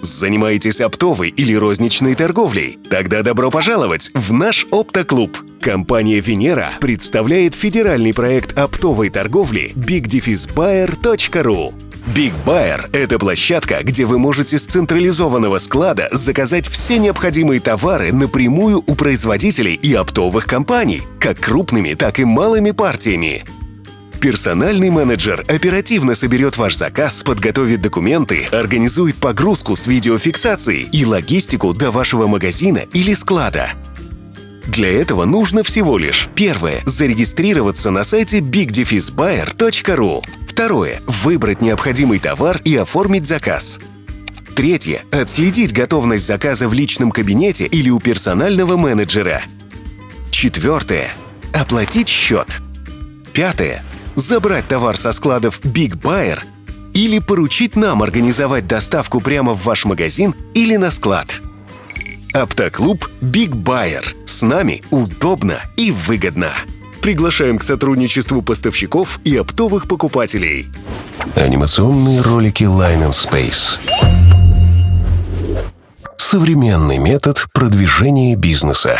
Занимаетесь оптовой или розничной торговлей? Тогда добро пожаловать в наш оптоклуб. Компания «Венера» представляет федеральный проект оптовой торговли bigdefisbuyer.ru. Big Buyer – это площадка, где вы можете с централизованного склада заказать все необходимые товары напрямую у производителей и оптовых компаний, как крупными, так и малыми партиями. Персональный менеджер оперативно соберет ваш заказ, подготовит документы, организует погрузку с видеофиксацией и логистику до вашего магазина или склада. Для этого нужно всего лишь Первое. Зарегистрироваться на сайте bigdefisbuyer.ru Второе. Выбрать необходимый товар и оформить заказ. Третье. Отследить готовность заказа в личном кабинете или у персонального менеджера. Четвертое. Оплатить счет. Пятое забрать товар со складов Big Buyer или поручить нам организовать доставку прямо в ваш магазин или на склад. Автоклуб Big Buyer. С нами удобно и выгодно. Приглашаем к сотрудничеству поставщиков и оптовых покупателей. Анимационные ролики Line and Space. Современный метод продвижения бизнеса.